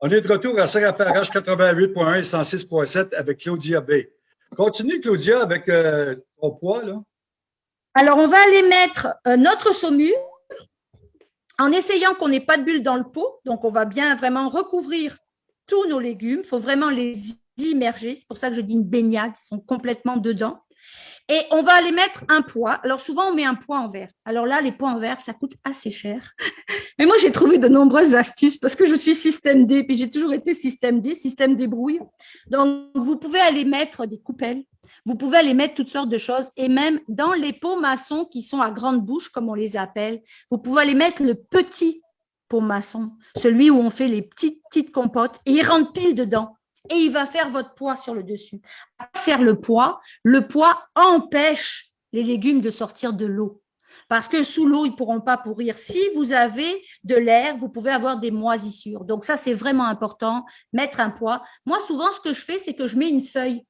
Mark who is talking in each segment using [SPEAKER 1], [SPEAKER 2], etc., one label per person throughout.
[SPEAKER 1] On est de retour à CRFRH 88.1 et 106.7 avec Claudia B. Continue, Claudia, avec euh, ton poids.
[SPEAKER 2] Alors, on va aller mettre euh, notre saumure en essayant qu'on n'ait pas de bulles dans le pot. Donc, on va bien vraiment recouvrir tous nos légumes. Il faut vraiment les immerger. C'est pour ça que je dis une baignade. Ils sont complètement dedans. Et on va aller mettre un poids. Alors, souvent, on met un poids en verre. Alors là, les poids en verre, ça coûte assez cher. Mais moi, j'ai trouvé de nombreuses astuces parce que je suis système D, puis j'ai toujours été système D, système débrouille. Donc, vous pouvez aller mettre des coupelles. Vous pouvez aller mettre toutes sortes de choses. Et même dans les pots maçons qui sont à grande bouche, comme on les appelle, vous pouvez aller mettre le petit pot maçon, celui où on fait les petites, petites compotes, et il rentre pile dedans et il va faire votre poids sur le dessus. Sert le poids, le poids empêche les légumes de sortir de l'eau. Parce que sous l'eau, ils ne pourront pas pourrir. Si vous avez de l'air, vous pouvez avoir des moisissures. Donc ça, c'est vraiment important, mettre un poids. Moi, souvent, ce que je fais, c'est que je mets une feuille,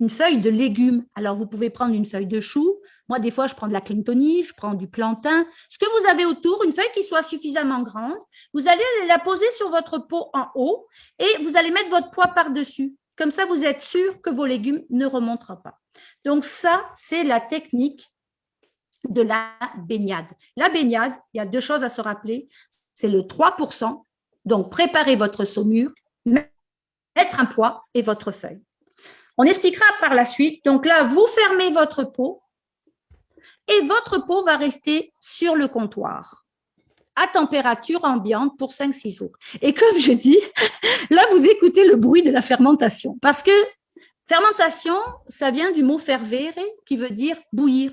[SPEAKER 2] une feuille de légumes. Alors, vous pouvez prendre une feuille de chou. Moi, des fois, je prends de la clintonie, je prends du plantain. Ce que vous avez autour, une feuille qui soit suffisamment grande, vous allez la poser sur votre pot en haut et vous allez mettre votre poids par-dessus. Comme ça, vous êtes sûr que vos légumes ne remonteront pas. Donc ça, c'est la technique de la baignade. La baignade, il y a deux choses à se rappeler. C'est le 3%. Donc, préparez votre saumure, mettre un poids et votre feuille. On expliquera par la suite. Donc là, vous fermez votre pot et votre pot va rester sur le comptoir à température ambiante pour 5-6 jours. Et comme je dis, là, vous écoutez le bruit de la fermentation. Parce que fermentation, ça vient du mot fervere, qui veut dire bouillir.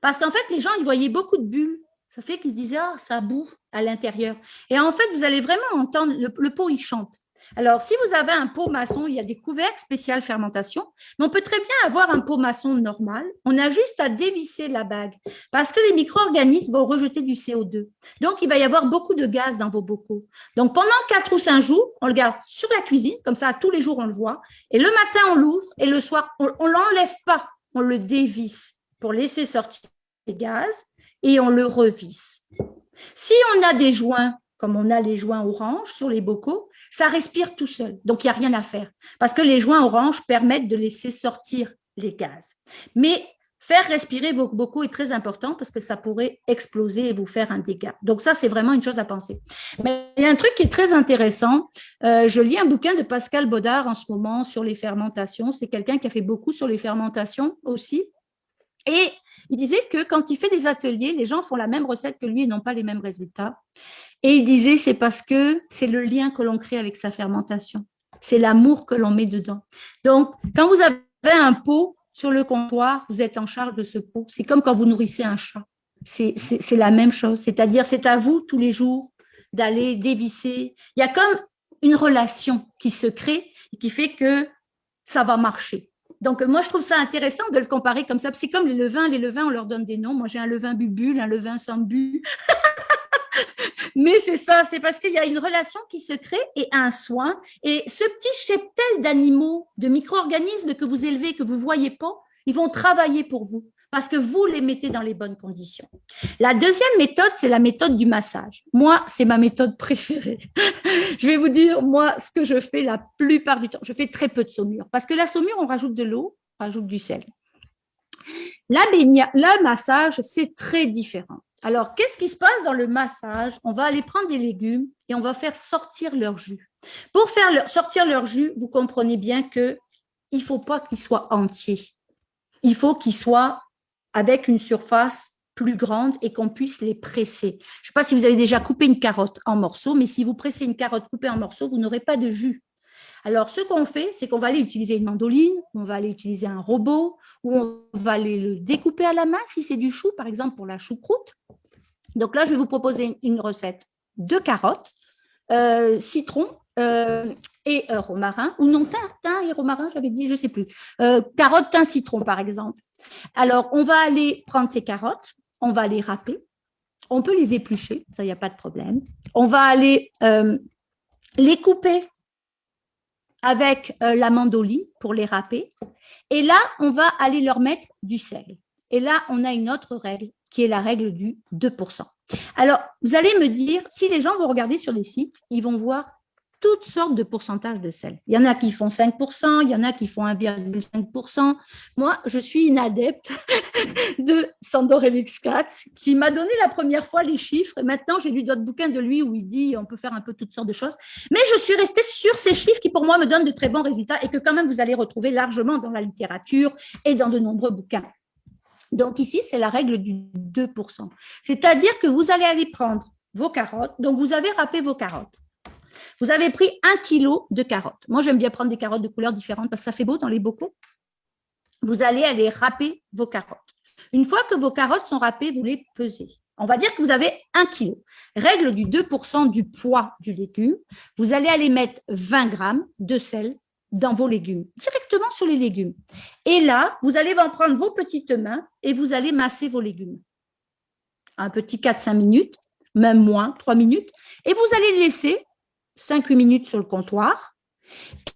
[SPEAKER 2] Parce qu'en fait, les gens, ils voyaient beaucoup de bulles. Ça fait qu'ils se disaient, ah, ça boue à l'intérieur. Et en fait, vous allez vraiment entendre, le pot, il chante. Alors, si vous avez un pot maçon, il y a des couvercles spéciales fermentation, mais on peut très bien avoir un pot maçon normal. On a juste à dévisser la bague parce que les micro-organismes vont rejeter du CO2. Donc, il va y avoir beaucoup de gaz dans vos bocaux. Donc, pendant quatre ou cinq jours, on le garde sur la cuisine, comme ça, tous les jours, on le voit. Et le matin, on l'ouvre et le soir, on ne l'enlève pas, on le dévisse pour laisser sortir les gaz et on le revisse. Si on a des joints, comme on a les joints orange sur les bocaux, ça respire tout seul. Donc, il n'y a rien à faire. Parce que les joints orange permettent de laisser sortir les gaz. Mais faire respirer vos bocaux est très important parce que ça pourrait exploser et vous faire un dégât. Donc, ça, c'est vraiment une chose à penser. Mais il y a un truc qui est très intéressant. Euh, je lis un bouquin de Pascal Baudard en ce moment sur les fermentations. C'est quelqu'un qui a fait beaucoup sur les fermentations aussi. Et il disait que quand il fait des ateliers, les gens font la même recette que lui et n'ont pas les mêmes résultats. Et il disait, c'est parce que c'est le lien que l'on crée avec sa fermentation. C'est l'amour que l'on met dedans. Donc, quand vous avez un pot sur le comptoir, vous êtes en charge de ce pot. C'est comme quand vous nourrissez un chat. C'est la même chose. C'est-à-dire, c'est à vous tous les jours d'aller dévisser. Il y a comme une relation qui se crée et qui fait que ça va marcher. Donc, moi, je trouve ça intéressant de le comparer comme ça. C'est comme les levains. Les levains, on leur donne des noms. Moi, j'ai un levain bubule, un levain sans but. Mais c'est ça, c'est parce qu'il y a une relation qui se crée et un soin. Et ce petit cheptel d'animaux, de micro-organismes que vous élevez, que vous ne voyez pas, ils vont travailler pour vous parce que vous les mettez dans les bonnes conditions. La deuxième méthode, c'est la méthode du massage. Moi, c'est ma méthode préférée. je vais vous dire, moi, ce que je fais la plupart du temps, je fais très peu de saumure parce que la saumure, on rajoute de l'eau, on rajoute du sel. La le massage, c'est très différent. Alors, qu'est-ce qui se passe dans le massage? On va aller prendre des légumes et on va faire sortir leur jus. Pour faire sortir leur jus, vous comprenez bien qu'il ne faut pas qu'ils soient entiers. Il faut qu'ils soient avec une surface plus grande et qu'on puisse les presser. Je ne sais pas si vous avez déjà coupé une carotte en morceaux, mais si vous pressez une carotte coupée en morceaux, vous n'aurez pas de jus. Alors, ce qu'on fait, c'est qu'on va aller utiliser une mandoline, on va aller utiliser un robot, ou on va aller le découper à la main si c'est du chou, par exemple pour la choucroute. Donc là, je vais vous proposer une recette de carottes, euh, citron euh, et euh, romarin, ou non, thym, et romarin, j'avais dit, je ne sais plus. carottes, thym, citron, par exemple. Alors, on va aller prendre ces carottes, on va les râper, on peut les éplucher, ça, il n'y a pas de problème. On va aller les couper avec la mandoline pour les râper. Et là, on va aller leur mettre du sel. Et là, on a une autre règle qui est la règle du 2%. Alors, vous allez me dire, si les gens vont regarder sur les sites, ils vont voir toutes sortes de pourcentages de sel. Il y en a qui font 5%, il y en a qui font 1,5%. Moi, je suis une adepte de Sandor Katz qui m'a donné la première fois les chiffres. Et maintenant, j'ai lu d'autres bouquins de lui où il dit on peut faire un peu toutes sortes de choses. Mais je suis restée sur ces chiffres qui, pour moi, me donnent de très bons résultats et que quand même, vous allez retrouver largement dans la littérature et dans de nombreux bouquins. Donc ici, c'est la règle du 2%. C'est-à-dire que vous allez aller prendre vos carottes. Donc, vous avez râpé vos carottes. Vous avez pris un kilo de carottes. Moi, j'aime bien prendre des carottes de couleurs différentes parce que ça fait beau dans les bocaux. Vous allez aller râper vos carottes. Une fois que vos carottes sont râpées, vous les pesez. On va dire que vous avez un kilo. Règle du 2% du poids du légume. Vous allez aller mettre 20 grammes de sel dans vos légumes, directement sur les légumes. Et là, vous allez en prendre vos petites mains et vous allez masser vos légumes. Un petit 4-5 minutes, même moins, 3 minutes. Et vous allez laisser 5-8 minutes sur le comptoir.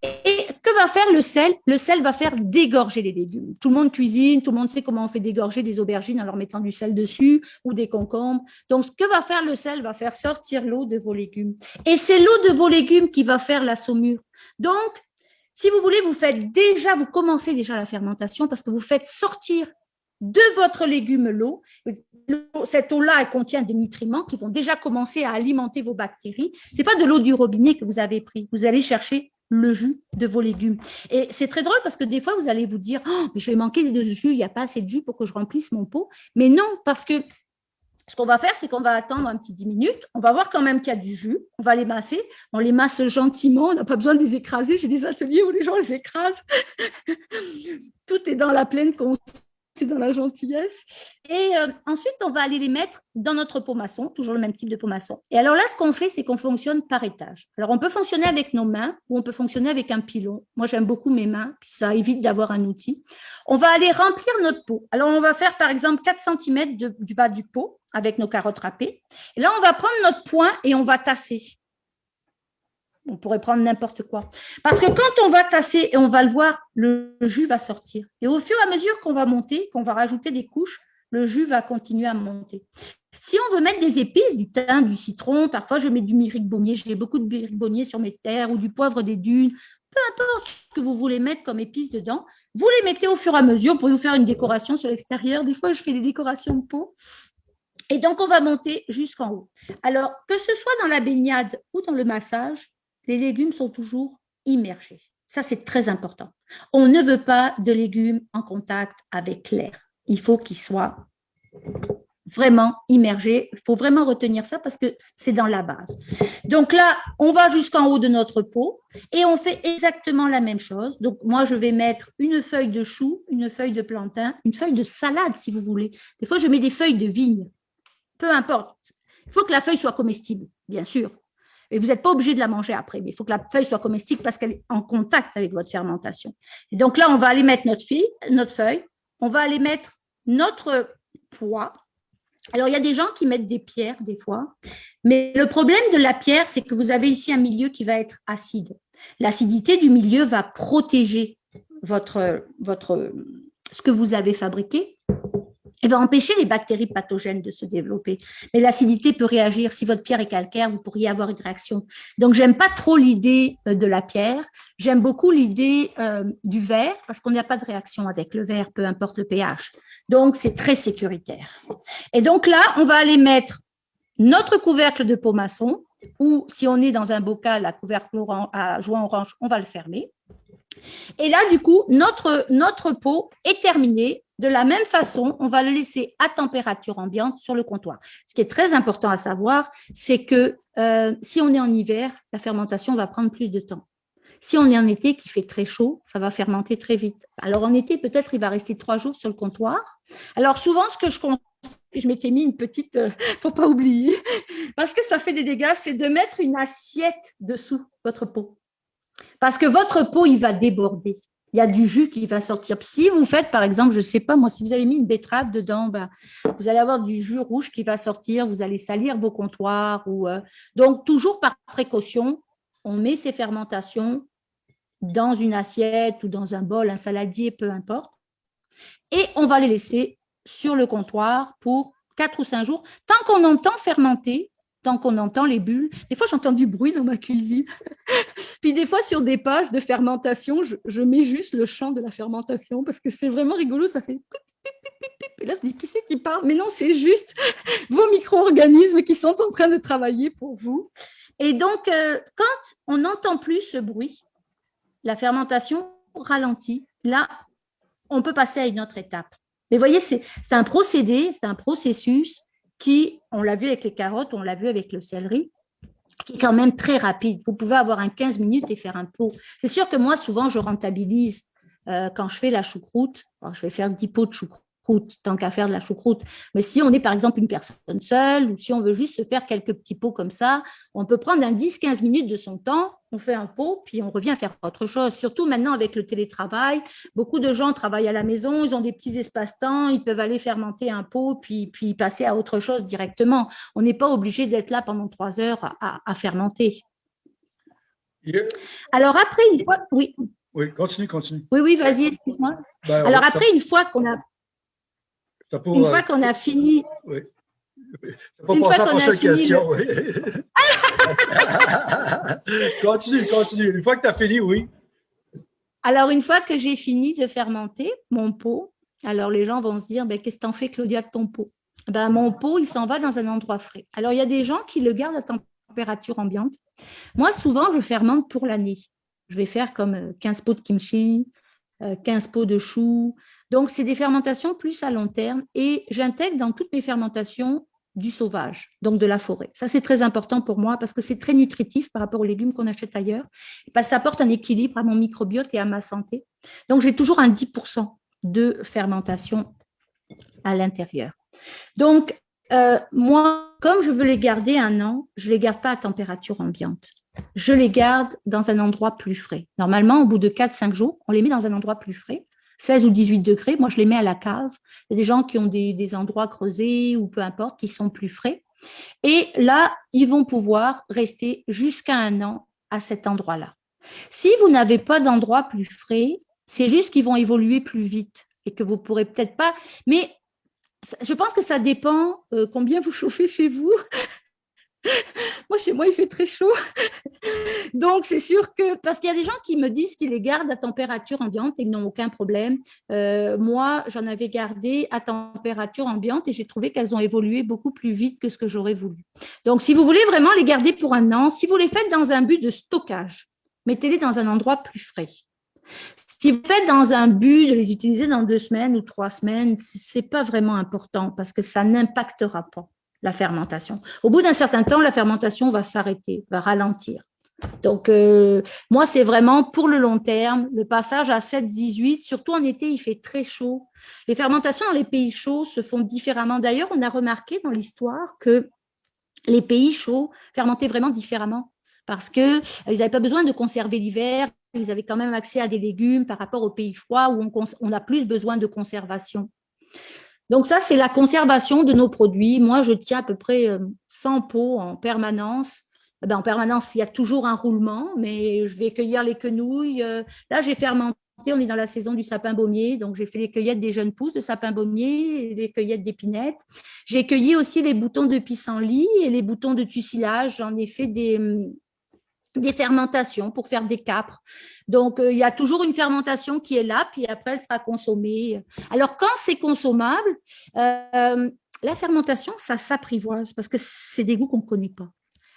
[SPEAKER 2] Et que va faire le sel? Le sel va faire dégorger les légumes. Tout le monde cuisine, tout le monde sait comment on fait dégorger des aubergines en leur mettant du sel dessus ou des concombres. Donc, ce que va faire le sel va faire sortir l'eau de vos légumes. Et c'est l'eau de vos légumes qui va faire la saumure. Donc, si vous voulez, vous faites déjà, vous commencez déjà la fermentation parce que vous faites sortir de votre légume l'eau. Cette eau-là, elle contient des nutriments qui vont déjà commencer à alimenter vos bactéries. Ce n'est pas de l'eau du robinet que vous avez pris. Vous allez chercher le jus de vos légumes. Et c'est très drôle parce que des fois, vous allez vous dire oh, mais je vais manquer de jus, il n'y a pas assez de jus pour que je remplisse mon pot. Mais non, parce que ce qu'on va faire, c'est qu'on va attendre un petit 10 minutes. On va voir quand même qu'il y a du jus. On va les masser. On les masse gentiment. On n'a pas besoin de les écraser. J'ai des ateliers où les gens les écrasent. Tout est dans la pleine conscience c'est dans la gentillesse. Et euh, ensuite, on va aller les mettre dans notre pot maçon, toujours le même type de pot maçon. Et alors là, ce qu'on fait, c'est qu'on fonctionne par étage. Alors, on peut fonctionner avec nos mains ou on peut fonctionner avec un pilon. Moi, j'aime beaucoup mes mains, puis ça évite d'avoir un outil. On va aller remplir notre pot. Alors, on va faire, par exemple, 4 cm du bas du pot avec nos carottes râpées. Et là, on va prendre notre poing et on va tasser on pourrait prendre n'importe quoi. Parce que quand on va tasser et on va le voir, le jus va sortir. Et au fur et à mesure qu'on va monter, qu'on va rajouter des couches, le jus va continuer à monter. Si on veut mettre des épices, du thym, du citron, parfois je mets du myrique bonnier, j'ai beaucoup de myrique bonnier sur mes terres, ou du poivre des dunes, peu importe ce que vous voulez mettre comme épices dedans, vous les mettez au fur et à mesure pour vous faire une décoration sur l'extérieur. Des fois, je fais des décorations de peau. Et donc, on va monter jusqu'en haut. Alors, que ce soit dans la baignade ou dans le massage, les légumes sont toujours immergés. Ça, c'est très important. On ne veut pas de légumes en contact avec l'air. Il faut qu'ils soient vraiment immergés. Il faut vraiment retenir ça parce que c'est dans la base. Donc là, on va jusqu'en haut de notre pot et on fait exactement la même chose. Donc moi, je vais mettre une feuille de chou, une feuille de plantain, une feuille de salade si vous voulez. Des fois, je mets des feuilles de vigne. Peu importe. Il faut que la feuille soit comestible, bien sûr. Et vous n'êtes pas obligé de la manger après, mais il faut que la feuille soit comestible parce qu'elle est en contact avec votre fermentation. Et donc là, on va aller mettre notre, notre feuille, on va aller mettre notre poids. Alors, il y a des gens qui mettent des pierres des fois, mais le problème de la pierre, c'est que vous avez ici un milieu qui va être acide. L'acidité du milieu va protéger votre, votre, ce que vous avez fabriqué elle va empêcher les bactéries pathogènes de se développer. Mais l'acidité peut réagir. Si votre pierre est calcaire, vous pourriez avoir une réaction. Donc, j'aime pas trop l'idée euh, de la pierre. J'aime beaucoup l'idée euh, du verre parce qu'on n'a pas de réaction avec le verre, peu importe le pH. Donc, c'est très sécuritaire. Et donc là, on va aller mettre notre couvercle de maçon ou si on est dans un bocal à couvercle à joint orange, on va le fermer. Et là, du coup, notre, notre est terminé. De la même façon, on va le laisser à température ambiante sur le comptoir. Ce qui est très important à savoir, c'est que euh, si on est en hiver, la fermentation va prendre plus de temps. Si on est en été qui fait très chaud, ça va fermenter très vite. Alors en été, peut-être il va rester trois jours sur le comptoir. Alors souvent, ce que je conseille, je m'étais mis une petite, euh, pour pas oublier, parce que ça fait des dégâts, c'est de mettre une assiette dessous votre pot. Parce que votre pot, il va déborder. Il y a du jus qui va sortir. Si vous faites, par exemple, je ne sais pas, moi, si vous avez mis une betterave dedans, ben, vous allez avoir du jus rouge qui va sortir, vous allez salir vos comptoirs. Euh, Donc, toujours par précaution, on met ces fermentations dans une assiette ou dans un bol, un saladier, peu importe. Et on va les laisser sur le comptoir pour 4 ou 5 jours, tant qu'on entend fermenter, tant qu'on entend les bulles. Des fois, j'entends du bruit dans ma cuisine. Puis des fois, sur des pages de fermentation, je, mets juste le chant de la fermentation parce que c'est vraiment rigolo, ça fait et là, se dit, qui c'est qui parle? Mais non, c'est juste vos micro-organismes qui sont en train de travailler pour vous. Et donc, euh, quand on n'entend plus ce bruit, la fermentation ralentit. Là, on peut passer à une autre étape. Mais voyez, c'est un procédé, c'est un processus qui, on l'a vu avec les carottes, on l'a vu avec le céleri, qui est quand même très rapide. Vous pouvez avoir un 15 minutes et faire un pot. C'est sûr que moi, souvent, je rentabilise euh, quand je fais la choucroute. je vais faire 10 pots de choucroute tant qu'à faire de la choucroute. Mais si on est par exemple une personne seule ou si on veut juste se faire quelques petits pots comme ça, on peut prendre un 10-15 minutes de son temps, on fait un pot, puis on revient faire autre chose. Surtout maintenant avec le télétravail, beaucoup de gens travaillent à la maison, ils ont des petits espaces-temps, ils peuvent aller fermenter un pot, puis, puis passer à autre chose directement. On n'est pas obligé d'être là pendant trois heures à, fermenter. Alors après, une fois… Oui.
[SPEAKER 1] Oui, continue, continue.
[SPEAKER 2] Oui, oui, vas-y, excuse-moi. Ben, Alors après, une fois qu'on a une fois qu'on a fini. Oui.
[SPEAKER 1] Pas une fois qu'on a question. Oui. continue, continue. Une fois que tu as fini, oui.
[SPEAKER 2] Alors, une fois que j'ai fini de fermenter mon pot, alors les gens vont se dire, ben, qu'est-ce que tu en fais, Claudia, de ton pot? Ben, Mon pot, il s'en va dans un endroit frais. Alors, il y a des gens qui le gardent à température ambiante. Moi, souvent, je fermente pour l'année. Je vais faire comme 15 euh, pots de kimchi, 15 euh, pots de choux, donc, c'est des fermentations plus à long terme et j'intègre dans toutes mes fermentations du sauvage, donc de la forêt. Ça, c'est très important pour moi parce que c'est très nutritif par rapport aux légumes qu'on achète ailleurs. Parce ça apporte un équilibre à mon microbiote et à ma santé. Donc, j'ai toujours un 10% de fermentation à l'intérieur. Donc, euh, moi, comme je veux les garder un an, je ne les garde pas à température ambiante. Je les garde dans un endroit plus frais. Normalement, au bout de 4-5 jours, on les met dans un endroit plus frais. 16 ou 18 degrés, moi je les mets à la cave. Il y a des gens qui ont des, endroits creusés ou peu importe, qui sont plus frais. Et là, ils vont pouvoir rester jusqu'à un an à cet endroit-là. Si vous n'avez pas d'endroit plus frais, c'est juste qu'ils vont évoluer plus vite et que vous ne pourrez peut-être pas… Mais je pense que ça dépend euh, combien vous chauffez chez vous. Chez moi, il fait très chaud. Donc, c'est sûr que, parce qu'il y a des gens qui me disent qu'ils les gardent à température ambiante et qu'ils n'ont aucun problème. Euh, moi, j'en avais gardé à température ambiante et j'ai trouvé qu'elles ont évolué beaucoup plus vite que ce que j'aurais voulu. Donc, si vous voulez vraiment les garder pour un an, si vous les faites dans un but de stockage, mettez-les dans un endroit plus frais. Si vous faites dans un but de les utiliser dans deux semaines ou trois semaines, ce n'est pas vraiment important parce que ça n'impactera pas la fermentation. Au bout d'un certain temps, la fermentation va s'arrêter, va ralentir. Donc, euh, moi, c'est vraiment pour le long terme, le passage à 7-18, surtout en été, il fait très chaud. Les fermentations dans les pays chauds se font différemment. D'ailleurs, on a remarqué dans l'histoire que les pays chauds fermentaient vraiment différemment parce qu'ils n'avaient pas besoin de conserver l'hiver, ils avaient quand même accès à des légumes par rapport aux pays froids où on a plus besoin de conservation. Donc ça, c'est la conservation de nos produits. Moi, je tiens à peu près 100 euh, pots en permanence. Eh ben, en permanence, il y a toujours un roulement, mais je vais cueillir les quenouilles. Euh, là, j'ai fermenté, on est dans la saison du sapin baumier, donc j'ai fait les cueillettes des jeunes pousses de sapin baumier, les cueillettes d'épinettes. J'ai cueilli aussi les boutons de pissenlit et les boutons de tussilage. J'en ai fait des, hum, des fermentations pour faire des capres. Donc, euh, il y a toujours une fermentation qui est là, puis après, elle sera consommée. Alors, quand c'est consommable, euh, la fermentation, ça s'apprivoise parce que c'est des goûts qu'on ne connaît pas.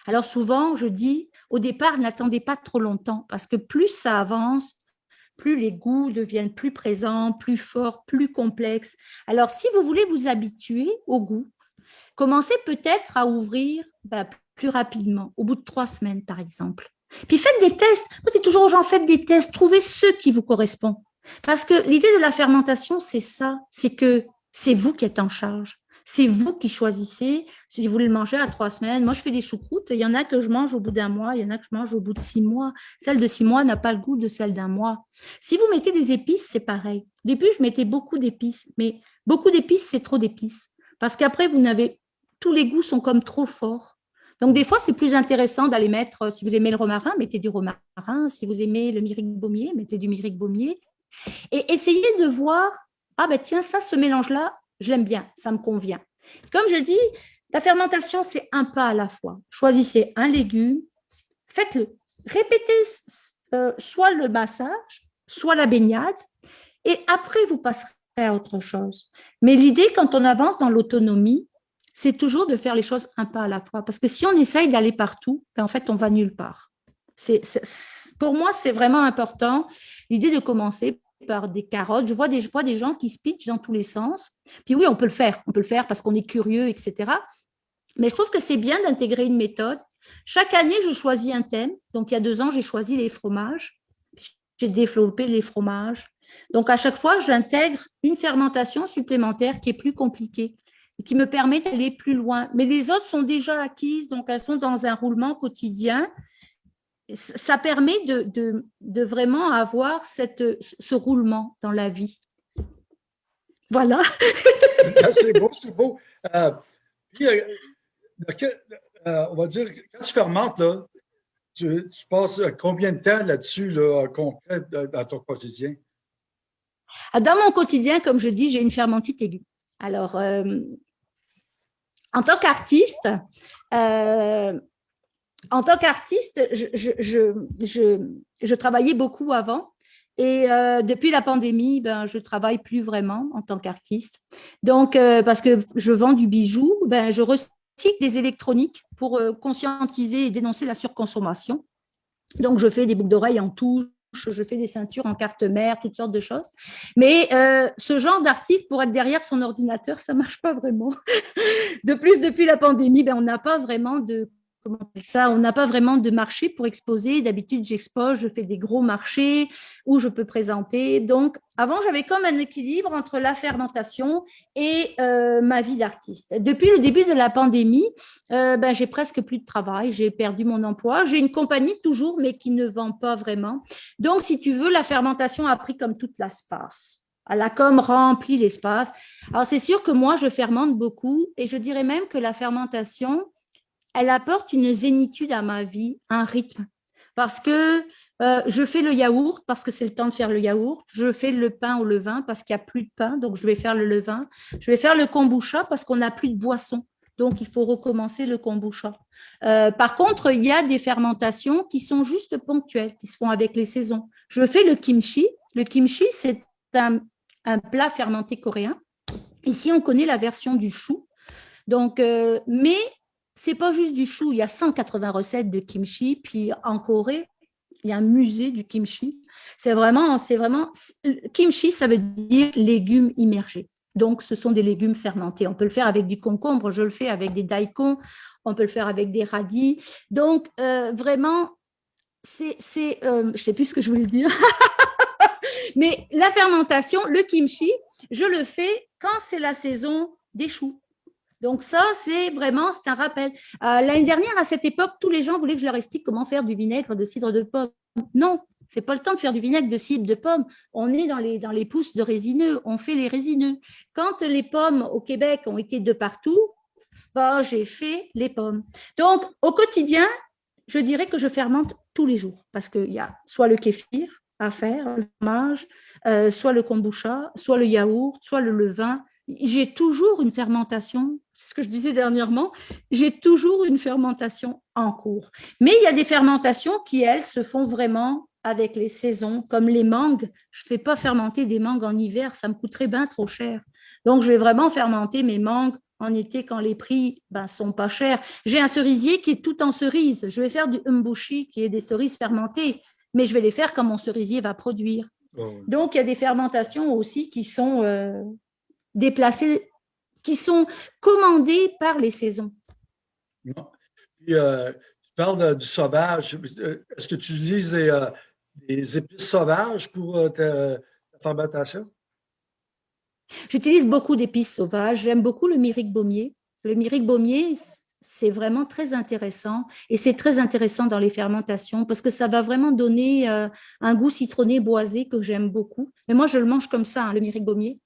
[SPEAKER 2] Alors, souvent, je dis, au départ, n'attendez pas trop longtemps parce que plus ça avance, plus les goûts deviennent plus présents, plus forts, plus complexes. Alors, si vous voulez vous habituer au goût, commencez peut-être à ouvrir bah, plus rapidement, au bout de trois semaines, par exemple. Puis faites des tests. Moi, dis toujours aux gens, faites des tests, trouvez ceux qui vous correspondent. Parce que l'idée de la fermentation, c'est ça, c'est que c'est vous qui êtes en charge. C'est vous qui choisissez si vous voulez le manger à trois semaines. Moi, je fais des choucroutes. Il y en a que je mange au bout d'un mois, il y en a que je mange au bout de six mois. Celle de six mois n'a pas le goût de celle d'un mois. Si vous mettez des épices, c'est pareil. Au début, je mettais beaucoup d'épices, mais beaucoup d'épices, c'est trop d'épices. Parce qu'après, vous n'avez tous les goûts sont comme trop forts. Donc, des fois, c'est plus intéressant d'aller mettre, euh, si vous aimez le romarin, mettez du romarin. Si vous aimez le myrique baumier, mettez du myrique baumier. Et essayez de voir, ah ben tiens, ça, ce mélange-là, je l'aime bien, ça me convient. Comme je dis, la fermentation, c'est un pas à la fois. Choisissez un légume, faites-le. Répétez euh, soit le massage, soit la baignade, et après, vous passerez à autre chose. Mais l'idée, quand on avance dans l'autonomie, c'est toujours de faire les choses un pas à la fois. Parce que si on essaye d'aller partout, ben en fait, on va nulle part. Pour moi, c'est vraiment important, l'idée de commencer par des carottes. Je vois des, des gens qui se pitchent dans tous les sens. Puis oui, on peut le faire. On peut le faire parce qu'on est curieux, etc. Mais je trouve que c'est bien d'intégrer une méthode. Chaque année, je choisis un thème. Donc, il y a deux ans, j'ai choisi les fromages. J'ai développé les fromages. Donc, à chaque fois, j'intègre une fermentation supplémentaire qui est plus compliquée qui me permet d'aller plus loin. Mais les autres sont déjà acquises, donc elles sont dans un roulement quotidien. Ça permet de, de, vraiment avoir cette, ce roulement dans la vie. Voilà.
[SPEAKER 1] Ah, c'est beau, c'est beau. Euh, euh, euh, on va dire, quand tu fermentes, là, tu, passes combien de temps là-dessus, là, concret, dans ton quotidien?
[SPEAKER 2] Ah, dans mon quotidien, comme je dis, j'ai une fermentite aiguë. Alors, en tant qu'artiste, euh, je, travaillais beaucoup avant. Et euh, depuis la pandémie, ben, je travaille plus vraiment en tant qu'artiste. Donc, euh, parce que je vends du bijou, ben, je recycle des électroniques pour conscientiser et dénoncer la surconsommation. Donc, je fais des boucles d'oreilles en touche, je fais des ceintures en carte mère, toutes sortes de choses. Mais euh, ce genre d'article, pour être derrière son ordinateur, ça ne marche pas vraiment. de plus, depuis la pandémie, ben, on n'a pas vraiment de ça, on n'a pas vraiment de marché pour exposer. D'habitude, j'expose, je fais des gros marchés où je peux présenter. Donc, avant, j'avais comme un équilibre entre la fermentation et euh, ma vie d'artiste. Depuis le début de la pandémie, euh, ben, j'ai presque plus de travail, j'ai perdu mon emploi. J'ai une compagnie toujours, mais qui ne vend pas vraiment. Donc, si tu veux, la fermentation a pris comme toute l'espace. Elle a comme rempli l'espace. Alors, c'est sûr que moi, je fermente beaucoup et je dirais même que la fermentation, elle apporte une zénitude à ma vie, un rythme. Parce que euh, je fais le yaourt parce que c'est le temps de faire le yaourt. Je fais le pain au levain parce qu'il n'y a plus de pain, donc je vais faire le levain. Je vais faire le kombucha parce qu'on n'a plus de boisson, donc il faut recommencer le kombucha. Euh, par contre, il y a des fermentations qui sont juste ponctuelles, qui se font avec les saisons. Je fais le kimchi. Le kimchi, c'est un, plat fermenté coréen. Ici, on connaît la version du chou. Donc, euh, mais c'est pas juste du chou, il y a 180 recettes de kimchi, puis en Corée, il y a un musée du kimchi. C'est vraiment, c'est vraiment, kimchi, ça veut dire légumes immergés. Donc, ce sont des légumes fermentés. On peut le faire avec du concombre, je le fais avec des daikons, on peut le faire avec des radis. Donc, euh, vraiment, c'est, euh, je sais plus ce que je voulais dire. Mais la fermentation, le kimchi, je le fais quand c'est la saison des choux. Donc ça, c'est vraiment, c'est un rappel. Euh, l'année dernière, à cette époque, tous les gens voulaient que je leur explique comment faire du vinaigre de cidre de pomme. Non, c'est pas le temps de faire du vinaigre de cidre de pomme. On est dans les, pousses de résineux, on fait les résineux. Quand les pommes au Québec ont été de partout, ben, j'ai fait les pommes. Donc, au quotidien, je dirais que je fermente tous les jours parce qu'il y a soit le kéfir à faire, le fromage, euh, soit le kombucha, soit le yaourt, soit le levain. J'ai toujours une fermentation ce que je disais dernièrement, j'ai toujours une fermentation en cours. Mais il y a des fermentations qui, elles, se font vraiment avec les saisons, comme les mangues. Je ne fais pas fermenter des mangues en hiver, ça me coûterait bien trop cher. Donc, je vais vraiment fermenter mes mangues en été quand les prix ben, sont pas chers. J'ai un cerisier qui est tout en cerise. Je vais faire du umbushi, qui est des cerises fermentées, mais je vais les faire quand mon cerisier va produire. Oh. Donc, il y a des fermentations aussi qui sont euh, déplacées qui sont commandés par les saisons.
[SPEAKER 1] Euh, tu parles du sauvage. Est-ce que tu utilises des, euh, épices sauvages pour euh, ta, fermentation?
[SPEAKER 2] J'utilise beaucoup d'épices sauvages. J'aime beaucoup le myrique baumier. Le myrique baumier, c'est vraiment très intéressant et c'est très intéressant dans les fermentations parce que ça va vraiment donner un goût citronné boisé que j'aime beaucoup. Mais moi, je le mange comme ça, hein, le myrique baumier.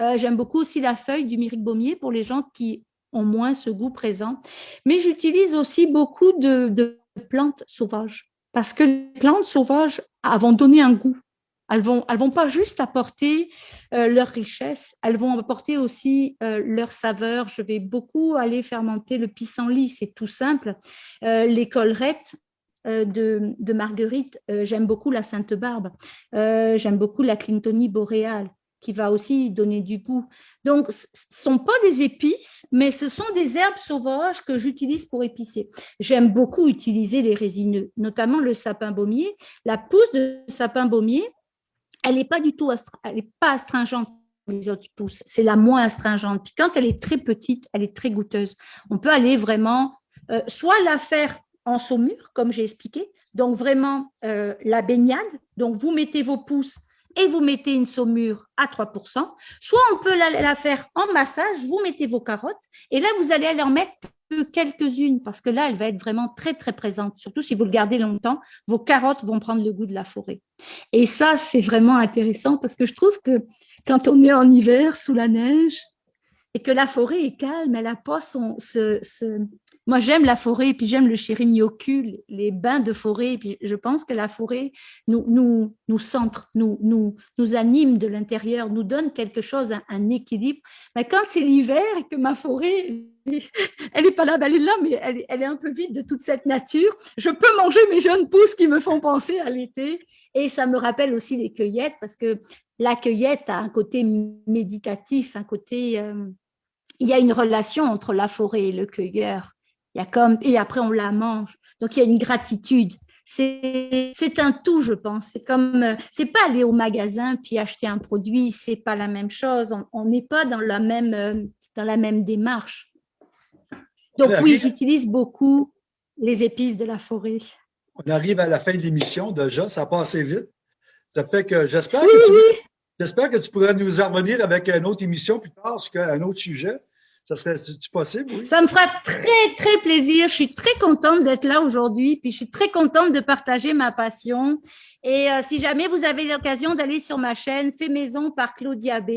[SPEAKER 2] Euh, j'aime beaucoup aussi la feuille du myrique baumier pour les gens qui ont moins ce goût présent. Mais j'utilise aussi beaucoup de, plantes sauvages parce que les plantes sauvages vont donner un goût. Elles vont, elles vont pas juste apporter euh, leur richesse, elles vont apporter aussi euh, leur saveur. Je vais beaucoup aller fermenter le pissenlit, c'est tout simple. Les collerettes, de, de, Marguerite, j'aime beaucoup la Sainte Barbe, j'aime beaucoup la Clintonie boréale qui va aussi donner du goût. Donc, ce ne sont pas des épices, mais ce sont des herbes sauvages que j'utilise pour épicer. J'aime beaucoup utiliser les résineux, notamment le sapin baumier. La pousse de sapin baumier, elle n'est pas du tout elle est pas astringente les autres pousses, c'est la moins astringente. Puis quand elle est très petite, elle est très goûteuse. On peut aller vraiment, euh, soit la faire en saumure, comme j'ai expliqué, donc vraiment euh, la baignade, donc vous mettez vos pousses et vous mettez une saumure à 3%, soit on peut la, faire en massage, vous mettez vos carottes, et là, vous allez en mettre quelques-unes, parce que là, elle va être vraiment très, très présente. Surtout si vous le gardez longtemps, vos carottes vont prendre le goût de la forêt. Et ça, c'est vraiment intéressant parce que je trouve que quand on est en hiver, sous la neige, et que la forêt est calme, elle n'a pas son, moi, j'aime la forêt, puis j'aime le chirinyoku, les bains de forêt. Et puis je pense que la forêt nous, nous, nous centre, nous, nous, nous anime de l'intérieur, nous donne quelque chose, un, équilibre. Mais quand c'est l'hiver et que ma forêt, elle n'est pas là, ben, elle est là, mais elle, elle, est un peu vide de toute cette nature, je peux manger mes jeunes pousses qui me font penser à l'été. Et ça me rappelle aussi les cueillettes, parce que la cueillette a un côté méditatif, un côté... Euh, il y a une relation entre la forêt et le cueilleur il y a comme, et après on la mange. Donc il y a une gratitude. C'est un tout, je pense. C'est comme, euh, c'est pas aller au magasin puis acheter un produit, c'est pas la même chose. On n'est pas dans la même euh, dans la même démarche. Donc oui, j'utilise beaucoup les épices de la forêt.
[SPEAKER 1] On arrive à la fin de l'émission déjà, ça passe assez vite. Ça fait que j'espère que, que tu pourras nous en revenir avec une autre émission plus tard un autre sujet. Ça serait possible?
[SPEAKER 2] Ça me fera très, très plaisir. Je suis très contente d'être là aujourd'hui, puis je suis très contente de partager ma passion. Et euh, si jamais vous avez l'occasion d'aller sur ma chaîne Fait Maison par Claudia B,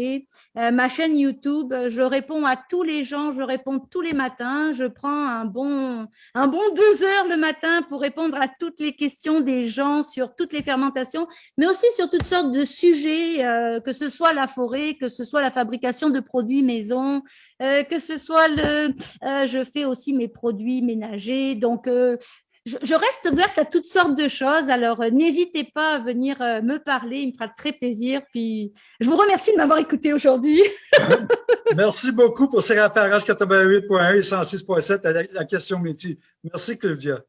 [SPEAKER 2] euh, ma chaîne YouTube, je réponds à tous les gens, je réponds tous les matins. Je prends un bon, un bon deux heures le matin pour répondre à toutes les questions des gens sur toutes les fermentations, mais aussi sur toutes sortes de sujets, euh, que ce soit la forêt, que ce soit la fabrication de produits maison, que ce soit le... je fais aussi mes produits ménagers. Donc, je, reste ouverte à toutes sortes de choses. Alors, euh, n'hésitez pas à venir euh, me parler. Il me fera très plaisir. Puis, je vous remercie de m'avoir écouté aujourd'hui.
[SPEAKER 1] Merci beaucoup pour ces références 88.1 et 106.7 à la question métier. Merci, Claudia.